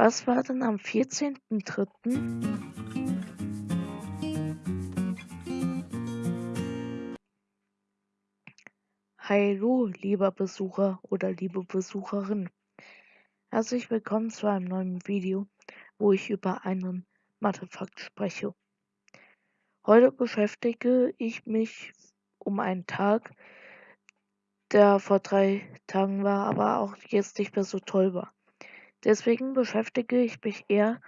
Was war denn am 14.03.? Hallo, lieber Besucher oder liebe Besucherin. Herzlich willkommen zu einem neuen Video, wo ich über einen Mathefakt spreche. Heute beschäftige ich mich um einen Tag, der vor drei Tagen war, aber auch jetzt nicht mehr so toll war. Deswegen beschäftige ich mich eher,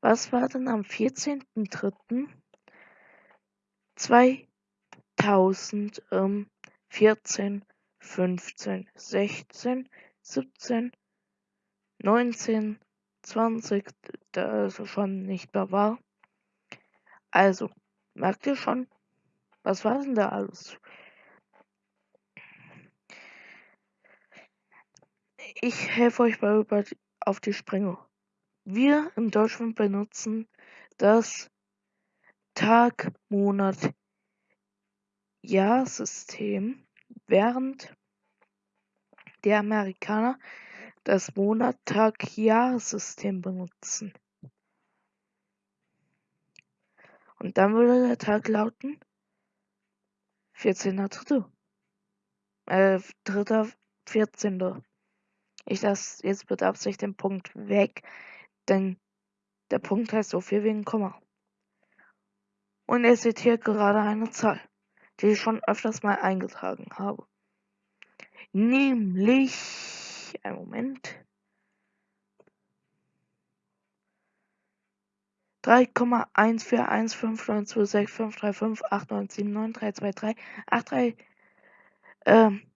was war denn am 14.03.2014, 15, 16, 17, 19, 20, da es schon nicht mehr war. Also, merkt ihr schon, was war denn da alles? Ich helfe euch mal über auf die Sprünge. Wir in Deutschland benutzen das Tag, Monat, Jahr-System, während die Amerikaner das Monat, Tag, Jahr-System benutzen. Und dann würde der Tag lauten 14.3. Äh, 3. 14. Ich lasse jetzt mit Absicht den Punkt weg, denn der Punkt heißt so viel wie ein Komma. Und seht hier gerade eine Zahl, die ich schon öfters mal eingetragen habe. Nämlich, ein Moment. 3,14159265358979932383 ähm,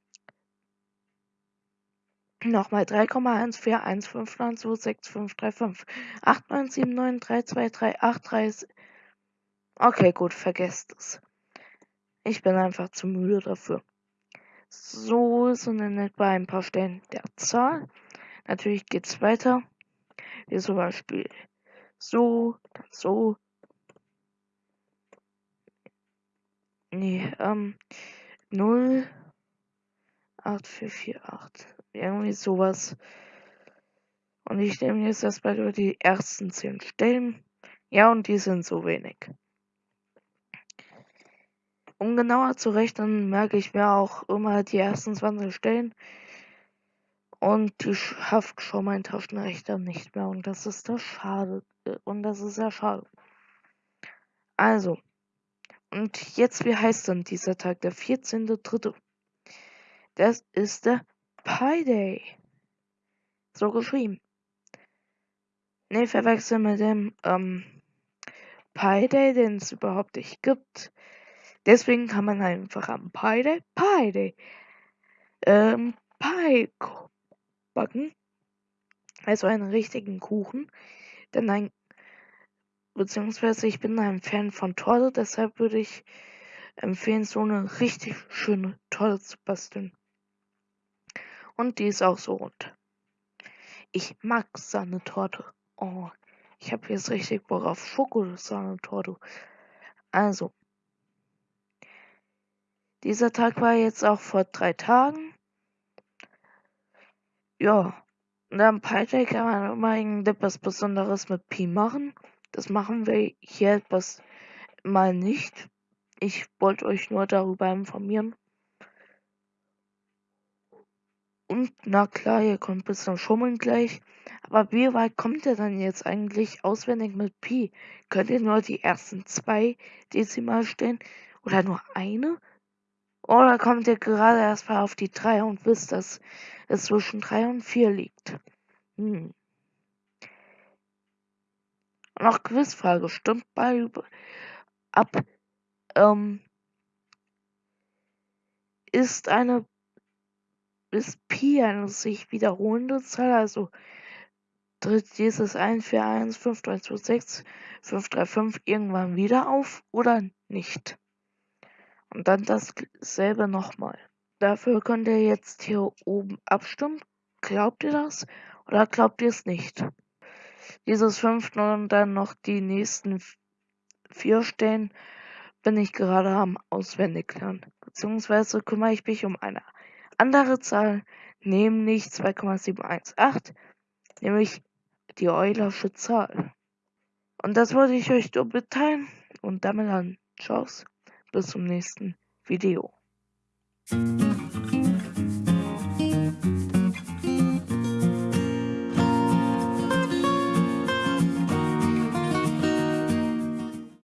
Nochmal 3,1415926535 89793238 Okay, gut, vergesst es. Ich bin einfach zu müde dafür. So sind dann etwa ein paar Stellen der Zahl. Natürlich geht es weiter. Wie zum Beispiel so, dann so. Nee, ähm, 0, 8, 4, 4, 8. Irgendwie sowas. Und ich nehme jetzt erstmal über die ersten 10 Stellen. Ja, und die sind so wenig. Um genauer zu rechnen, merke ich mir auch immer die ersten 20 Stellen. Und die schafft schon mein Taschenrechner nicht mehr. Und das ist das schade. Äh, und das ist sehr schade. Also. Und jetzt, wie heißt denn dieser Tag? Der 14.3. Das ist der Pi Day. So geschrieben. Ne, verwechseln mit dem ähm, Pi Day, den es überhaupt nicht gibt. Deswegen kann man einfach am Pi Day Pi Day ähm, Pie backen. Also einen richtigen Kuchen. Denn ein beziehungsweise ich bin ein Fan von Torte, deshalb würde ich empfehlen, so eine richtig schöne Torte zu basteln. Und die ist auch so rund. Ich mag Sahnetorte. Oh, ich habe jetzt richtig Bock auf Schokosahnetorte. Also, dieser Tag war jetzt auch vor drei Tagen. Ja, und am Pi kann man immer irgendetwas Besonderes mit Pi machen. Das machen wir hier etwas mal nicht. Ich wollte euch nur darüber informieren. Und na klar, ihr kommt ein bisschen schummeln gleich. Aber wie weit kommt ihr dann jetzt eigentlich auswendig mit Pi? Könnt ihr nur die ersten zwei Dezimalstellen oder nur eine? Oder kommt ihr gerade erst mal auf die drei und wisst, dass es zwischen drei und vier liegt? Hm. Noch Quizfrage. Stimmt bei ab ähm, ist eine ist Pi eine sich wiederholende Zahl, also tritt dieses 1, 4, 1, 5, 3, 2, 6, 5, 3, 5 irgendwann wieder auf oder nicht? Und dann dasselbe nochmal. Dafür könnt ihr jetzt hier oben abstimmen. Glaubt ihr das oder glaubt ihr es nicht? Dieses 5 und dann noch die nächsten vier Stellen bin ich gerade am Auswendiglernen. Beziehungsweise kümmere ich mich um eine andere Zahl, nämlich 2,718, nämlich die Eulersche Zahl. Und das wollte ich euch nur mitteilen und damit dann Tschüss, bis zum nächsten Video.